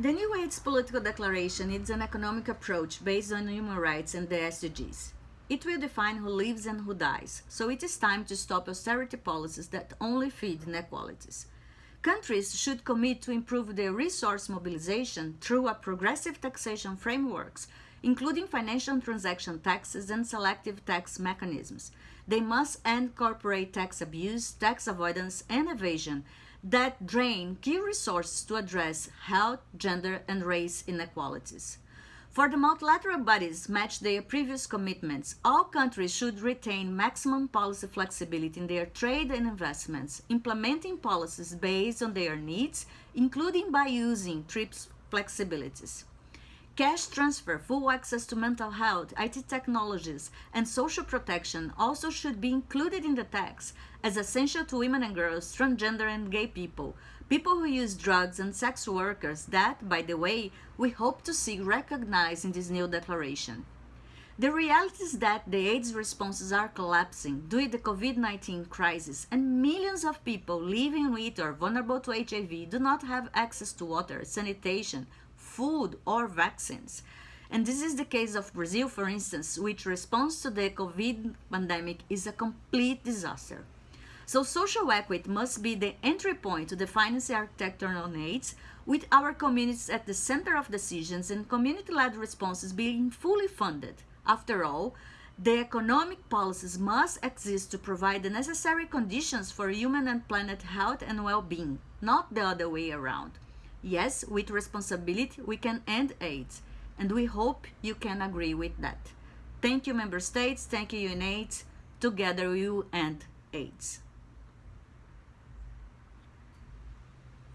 The new AIDS political declaration is an economic approach based on human rights and the SDGs. It will define who lives and who dies, so it is time to stop austerity policies that only feed inequalities. Countries should commit to improve their resource mobilization through a progressive taxation frameworks, including financial transaction taxes and selective tax mechanisms. They must end corporate tax abuse, tax avoidance, and evasion, that drain key resources to address health, gender, and race inequalities. For the multilateral bodies match their previous commitments, all countries should retain maximum policy flexibility in their trade and investments, implementing policies based on their needs, including by using TRIPS flexibilities. Cash transfer, full access to mental health, IT technologies, and social protection also should be included in the tax as essential to women and girls, transgender and gay people, people who use drugs and sex workers that, by the way, we hope to see recognized in this new declaration. The reality is that the AIDS responses are collapsing due to the COVID-19 crisis and millions of people living with or vulnerable to HIV do not have access to water, sanitation, food or vaccines. And this is the case of Brazil, for instance, which response to the COVID pandemic is a complete disaster. So social equity must be the entry point to the finance architecture on AIDS, with our communities at the center of decisions and community-led responses being fully funded. After all, the economic policies must exist to provide the necessary conditions for human and planet health and well-being, not the other way around. Yes, with responsibility, we can end AIDS, and we hope you can agree with that. Thank you, Member States. Thank you, UNAIDS. Together, we will end AIDS.